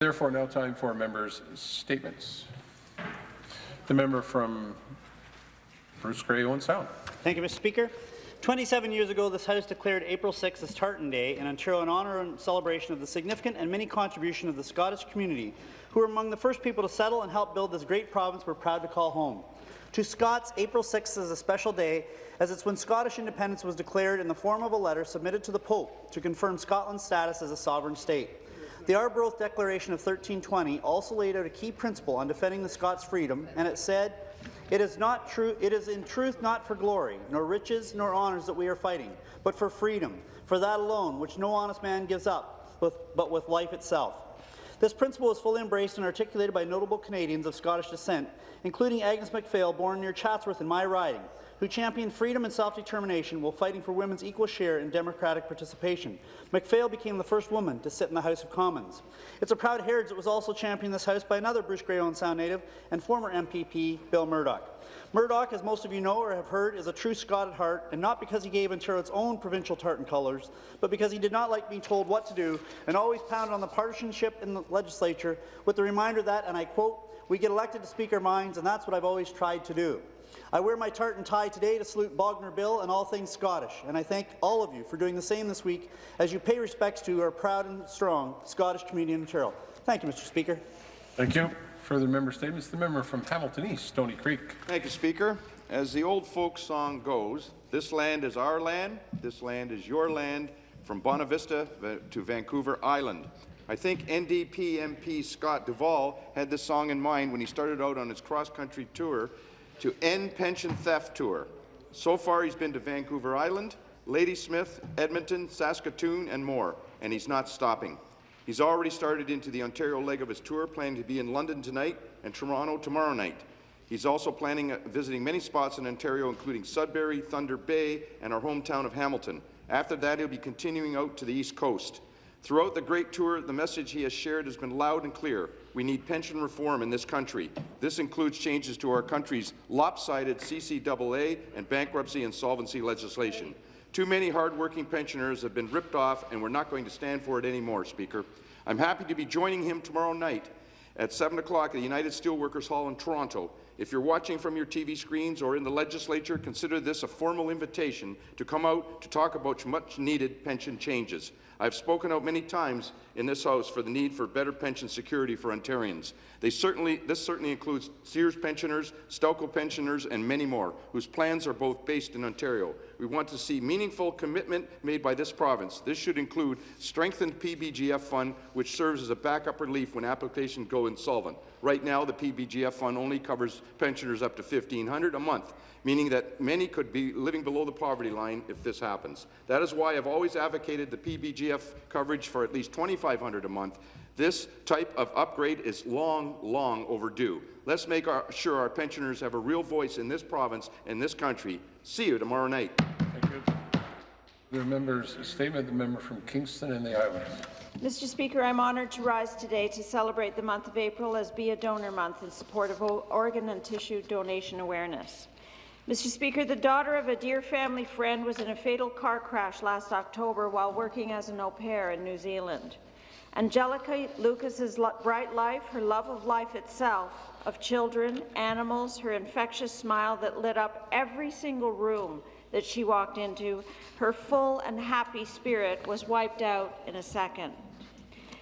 Therefore, now time for members' statements. The member from Bruce Grey Owen Sound. Thank you, Mr. Speaker. 27 years ago, this House declared April 6 as Tartan Day in Ontario in honour and celebration of the significant and many contribution of the Scottish community, who were among the first people to settle and help build this great province we're proud to call home. To Scots, April 6 is a special day, as it's when Scottish independence was declared in the form of a letter submitted to the Pope to confirm Scotland's status as a sovereign state. The Arbroath Declaration of 1320 also laid out a key principle on defending the Scots' freedom, and it said, it is not true. It is in truth not for glory, nor riches, nor honours that we are fighting, but for freedom, for that alone, which no honest man gives up, but with life itself. This principle was fully embraced and articulated by notable Canadians of Scottish descent, including Agnes MacPhail, born near Chatsworth in my riding, who championed freedom and self-determination while fighting for women's equal share in democratic participation. MacPhail became the first woman to sit in the House of Commons. It's a proud heritage that was also championed in this House by another Bruce Grey Owen Sound native and former MPP, Bill Murdoch. Murdoch, as most of you know or have heard, is a true Scot at heart, and not because he gave Ontario its own provincial tartan colours, but because he did not like being told what to do and always pounded on the partisanship in the legislature with the reminder that, and I quote, we get elected to speak our minds, and that's what I've always tried to do. I wear my tartan tie today to salute Bognor Bill and all things Scottish, and I thank all of you for doing the same this week as you pay respects to our proud and strong Scottish community in Ontario. Thank you, Mr. Speaker. Thank you. Further member statements. The member from Hamilton East, Stoney Creek. Thank you, Speaker. As the old folk song goes, this land is our land, this land is your land, from Bonavista to Vancouver Island. I think NDP MP Scott Duvall had this song in mind when he started out on his cross-country tour to End Pension Theft Tour. So far, he's been to Vancouver Island, Ladysmith, Edmonton, Saskatoon, and more, and he's not stopping. He's already started into the Ontario leg of his tour, planning to be in London tonight and Toronto tomorrow night. He's also planning uh, visiting many spots in Ontario, including Sudbury, Thunder Bay, and our hometown of Hamilton. After that, he'll be continuing out to the East Coast. Throughout the great tour, the message he has shared has been loud and clear. We need pension reform in this country. This includes changes to our country's lopsided CCAA and bankruptcy insolvency legislation. Too many hardworking pensioners have been ripped off, and we're not going to stand for it anymore, Speaker. I'm happy to be joining him tomorrow night at 7 o'clock at the United Steelworkers Hall in Toronto. If you're watching from your TV screens or in the legislature, consider this a formal invitation to come out to talk about much-needed pension changes. I've spoken out many times in this House for the need for better pension security for Ontarians. They certainly, this certainly includes Sears pensioners, Stelco pensioners, and many more, whose plans are both based in Ontario. We want to see meaningful commitment made by this province. This should include strengthened PBGF fund, which serves as a backup relief when applications go insolvent. Right now, the PBGF fund only covers pensioners up to 1,500 a month meaning that many could be living below the poverty line if this happens. That is why I've always advocated the PBGF coverage for at least 2,500 a month. This type of upgrade is long, long overdue. Let's make our, sure our pensioners have a real voice in this province and this country. See you tomorrow night. The member's statement, the member from Kingston and the Islands. Mr. Speaker, I'm honoured to rise today to celebrate the month of April as Be a Donor Month in support of organ and tissue donation awareness. Mr. Speaker, the daughter of a dear family friend was in a fatal car crash last October while working as an au pair in New Zealand. Angelica Lucas's bright life, her love of life itself, of children, animals, her infectious smile that lit up every single room that she walked into, her full and happy spirit was wiped out in a second.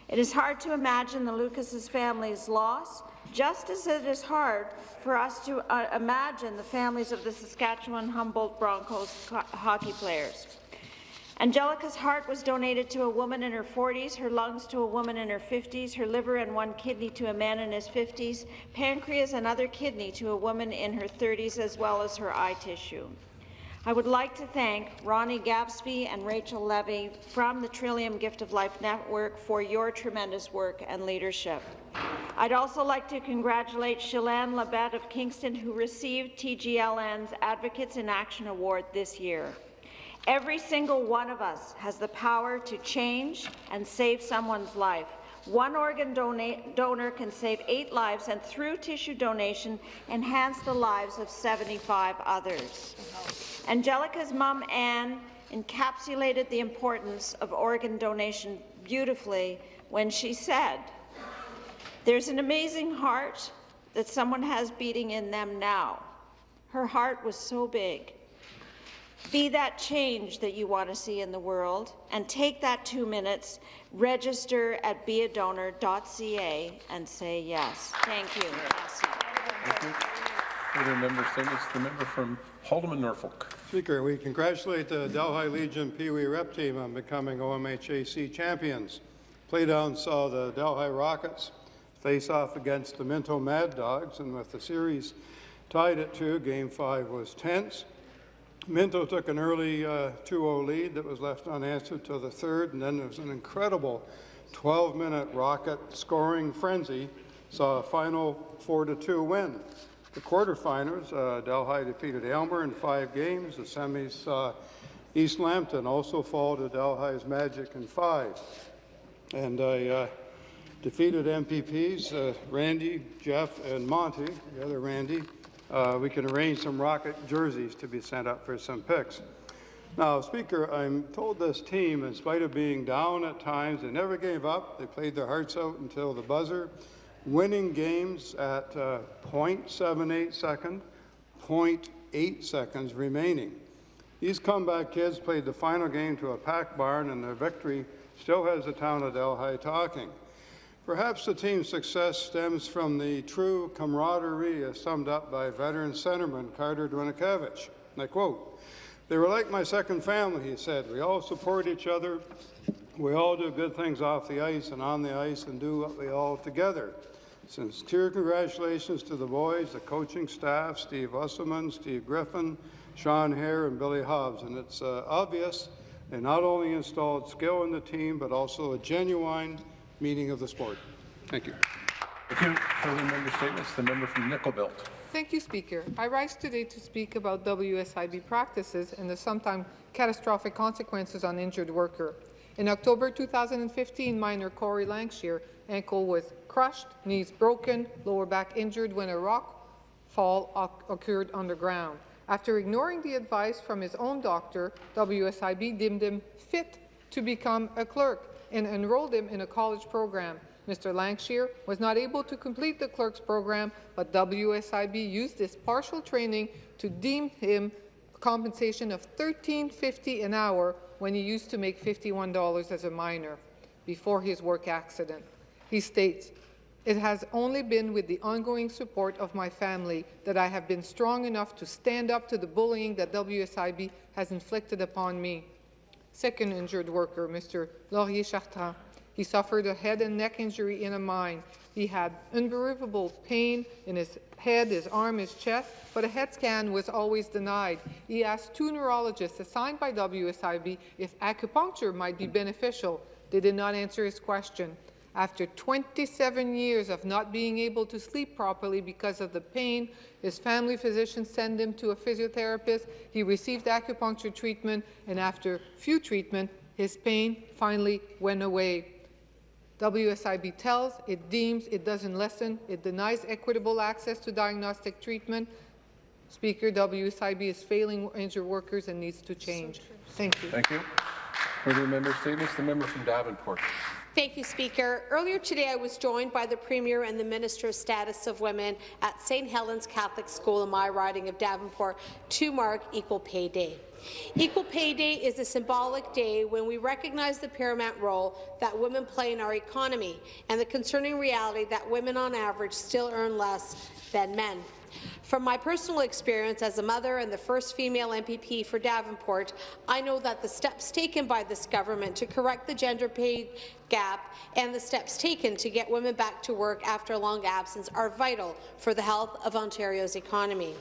It is hard to imagine the Lucas's family's loss, just as it is hard for us to uh, imagine the families of the Saskatchewan Humboldt Broncos hockey players. Angelica's heart was donated to a woman in her 40s, her lungs to a woman in her 50s, her liver and one kidney to a man in his 50s, pancreas and other kidney to a woman in her 30s, as well as her eye tissue. I would like to thank Ronnie Gavsie and Rachel Levy from the Trillium Gift of Life Network for your tremendous work and leadership. I'd also like to congratulate Shalane Labette of Kingston, who received TGLN's Advocates in Action Award this year. Every single one of us has the power to change and save someone's life. One organ donor can save eight lives and, through tissue donation, enhance the lives of 75 others. Angelica's mom, Anne, encapsulated the importance of organ donation beautifully when she said, There's an amazing heart that someone has beating in them now. Her heart was so big. Be that change that you want to see in the world and take that two minutes, register at beadonor.ca and say yes. Thank you. Thank you. Further member statements, the member from Haldimand, Norfolk. Speaker, we congratulate the Delhi Legion Pee Wee rep team on becoming OMHAC champions. Playdown saw the Delhi Rockets face off against the Minto Mad Dogs, and with the series tied at two, Game 5 was tense. Minto took an early 2-0 lead that was left unanswered till the third, and then there was an incredible 12-minute Rocket scoring frenzy, saw a final 4-2 win. The quarterfinals, uh, Delhi defeated Elmer in five games. The semis saw East Lambton also fall to Delhi's Magic in five. And I uh, defeated MPPs, uh, Randy, Jeff, and Monty, the other Randy. Uh, we can arrange some Rocket jerseys to be sent up for some picks. Now, Speaker, I'm told this team, in spite of being down at times, they never gave up. They played their hearts out until the buzzer, winning games at uh, 0.78 second, 0.8 seconds remaining. These comeback kids played the final game to a packed barn, and their victory still has the town of Delhi talking. Perhaps the team's success stems from the true camaraderie as summed up by veteran centerman Carter Dwinakevich. And I quote, they were like my second family, he said. We all support each other. We all do good things off the ice and on the ice and do what we all together. Sincere congratulations to the boys, the coaching staff, Steve Usselman, Steve Griffin, Sean Hare, and Billy Hobbs. And it's uh, obvious they not only installed skill in the team, but also a genuine meaning of the sport. Thank you. Thank you. Further member statements, the member from Nickel Belt. Thank you, Speaker. I rise today to speak about WSIB practices and the sometimes catastrophic consequences on injured worker. In October 2015, miner Corey Lankshire ankle was crushed, knees broken, lower back injured when a rock fall occurred underground. After ignoring the advice from his own doctor, WSIB deemed him fit to become a clerk and enrolled him in a college program. Mr. Lankshire was not able to complete the clerk's program, but WSIB used this partial training to deem him compensation of $13.50 an hour when he used to make $51 as a miner before his work accident. He states, it has only been with the ongoing support of my family that I have been strong enough to stand up to the bullying that WSIB has inflicted upon me. Second injured worker, Mr. Laurier Chartrand. He suffered a head and neck injury in a mine. He had unbelievable pain in his head, his arm, his chest, but a head scan was always denied. He asked two neurologists assigned by WSIB if acupuncture might be beneficial. They did not answer his question. After 27 years of not being able to sleep properly because of the pain, his family physician sent him to a physiotherapist. He received acupuncture treatment, and after few treatment, his pain finally went away. WSIB tells, it deems, it doesn't listen, it denies equitable access to diagnostic treatment. Speaker, WSIB is failing injured workers and needs to change. Thank you. Thank you. Further member statements, the member from Davenport. Thank you, Speaker. Earlier today, I was joined by the Premier and the Minister of Status of Women at St. Helens Catholic School in my riding of Davenport to mark Equal Pay Day. Equal Pay Day is a symbolic day when we recognize the paramount role that women play in our economy and the concerning reality that women on average still earn less than men. From my personal experience as a mother and the first female MPP for Davenport, I know that the steps taken by this government to correct the gender pay gap and the steps taken to get women back to work after a long absence are vital for the health of Ontario's economy.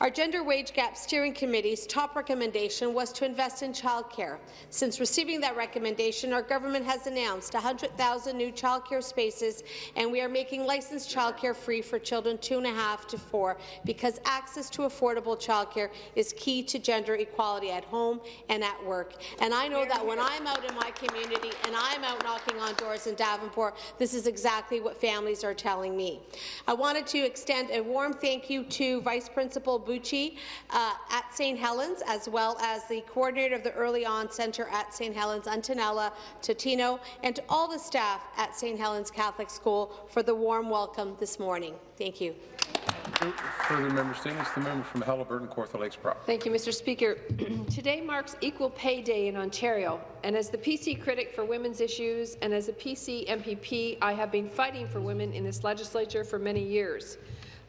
Our Gender Wage Gap Steering Committee's top recommendation was to invest in childcare. Since receiving that recommendation, our government has announced 100,000 new childcare spaces, and we are making licensed childcare free for children two and a half to four, because access to affordable childcare is key to gender equality at home and at work. And I know that when I'm out in my community and I'm out knocking on doors in Davenport, this is exactly what families are telling me. I wanted to extend a warm thank you to Vice Principal Bucci uh, at St. Helens, as well as the coordinator of the Early On Centre at St. Helens, Antonella Totino, and to all the staff at St. Helens Catholic School for the warm welcome this morning. Thank you. Further member statements, the member from Haliburton, Kawartha Lakes Brock. Thank you, Mr. Speaker. Today marks Equal Pay Day in Ontario, and as the PC critic for women's issues and as a PC MPP, I have been fighting for women in this legislature for many years.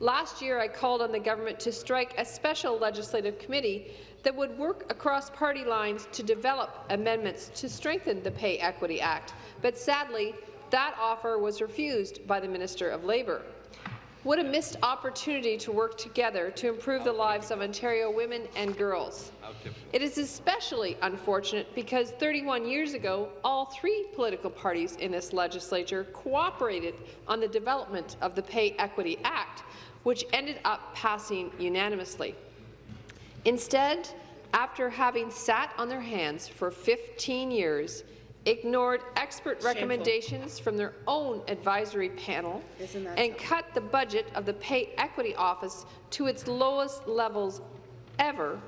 Last year, I called on the government to strike a special legislative committee that would work across party lines to develop amendments to strengthen the Pay Equity Act, but sadly, that offer was refused by the Minister of Labour. What a missed opportunity to work together to improve the lives of Ontario women and girls. It is especially unfortunate because 31 years ago, all three political parties in this legislature cooperated on the development of the Pay Equity Act, which ended up passing unanimously. Instead, after having sat on their hands for 15 years, ignored expert recommendations from their own advisory panel, and cut the budget of the Pay Equity Office to its lowest levels ever,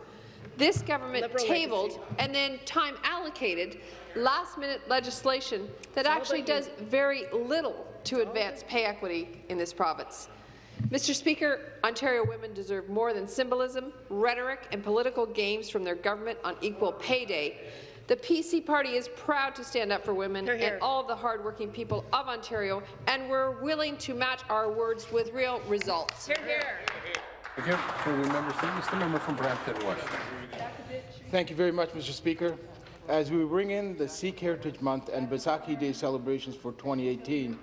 this government Liberal tabled and then time allocated last-minute legislation that actually does very little to advance pay equity in this province. Mr. Speaker, Ontario women deserve more than symbolism, rhetoric and political games from their government on Equal Pay Day. The PC party is proud to stand up for women and all of the hardworking people of Ontario, and we're willing to match our words with real results. Here. Thank you. Further member statements, the member from Brampton West. Thank you very much, Mr. Speaker. As we bring in the Sikh Heritage Month and Baisakhi Day celebrations for 2018,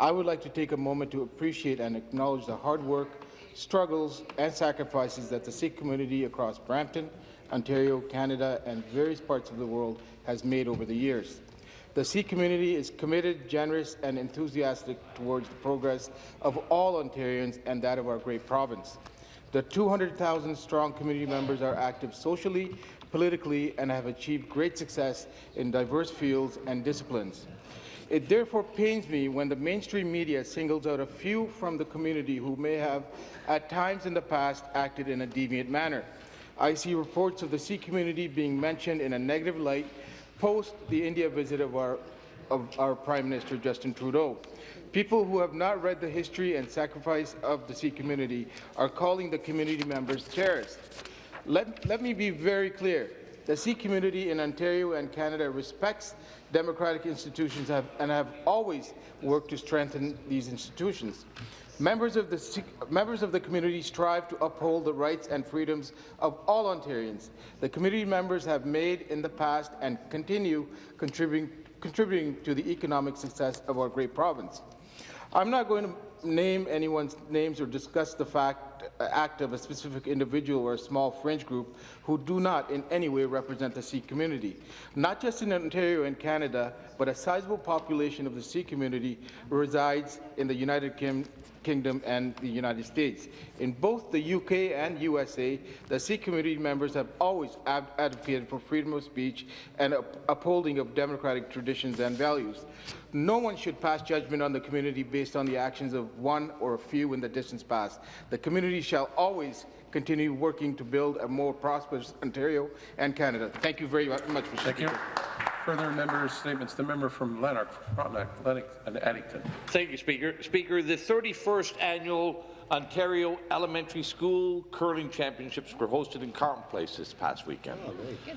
I would like to take a moment to appreciate and acknowledge the hard work, struggles, and sacrifices that the Sikh community across Brampton, Ontario, Canada, and various parts of the world has made over the years. The Sikh community is committed, generous, and enthusiastic towards the progress of all Ontarians and that of our great province. The 200,000-strong community members are active socially, politically, and have achieved great success in diverse fields and disciplines. It therefore pains me when the mainstream media singles out a few from the community who may have, at times in the past, acted in a deviant manner. I see reports of the Sikh community being mentioned in a negative light post the India visit of our, of our Prime Minister Justin Trudeau. People who have not read the history and sacrifice of the Sikh community are calling the community members terrorists. Let, let me be very clear. The Sikh community in Ontario and Canada respects democratic institutions and have always worked to strengthen these institutions. Members of, the, members of the community strive to uphold the rights and freedoms of all Ontarians. The community members have made in the past and continue contributing, contributing to the economic success of our great province. I'm not going to name anyone's names or discuss the fact, act of a specific individual or a small fringe group who do not in any way represent the Sikh community. Not just in Ontario and Canada, but a sizable population of the Sikh community resides in the United Kim Kingdom and the United States. In both the UK and USA, the Sikh community members have always ad advocated for freedom of speech and up upholding of democratic traditions and values. No one should pass judgment on the community based on the actions of one or a few in the distant past. The community shall always continue working to build a more prosperous Ontario and Canada. Thank you very much, Mr. Thank you. Speaker. Further members' statements, the member from Lanark, Frontenac, Lennox, and Addington. Thank you, Speaker. Speaker, the 31st annual Ontario Elementary School Curling Championships were hosted in Carleton Place this past weekend.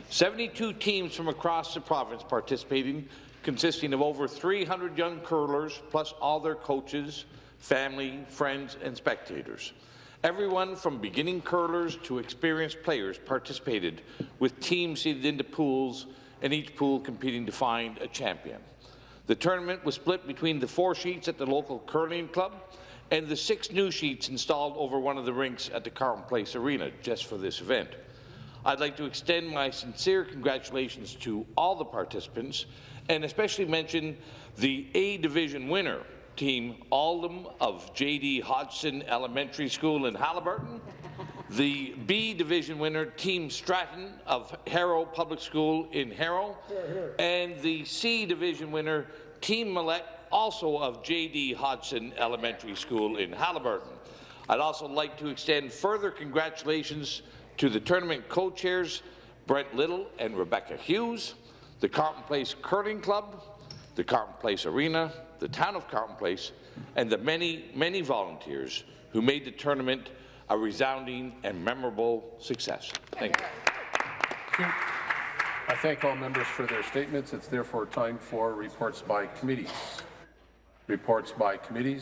72 teams from across the province participating, consisting of over 300 young curlers, plus all their coaches, family, friends, and spectators. Everyone from beginning curlers to experienced players participated, with teams seeded into pools and each pool competing to find a champion. The tournament was split between the four sheets at the local curling club and the six new sheets installed over one of the rinks at the Carleton Place Arena just for this event. I'd like to extend my sincere congratulations to all the participants and especially mention the A Division winner, Team Aldham of J.D. Hodgson Elementary School in Haliburton, the B Division winner, Team Stratton of Harrow Public School in Harrow, and the C Division winner, Team Millette, also of J.D. Hodgson Elementary School in Haliburton. I'd also like to extend further congratulations to the tournament co-chairs, Brent Little and Rebecca Hughes, the Carleton Place Curling Club, the Carleton Place Arena, the town of Carleton Place, and the many, many volunteers who made the tournament a resounding and memorable success. Thank you. I thank all members for their statements. It's therefore time for reports by committees. Reports by committees.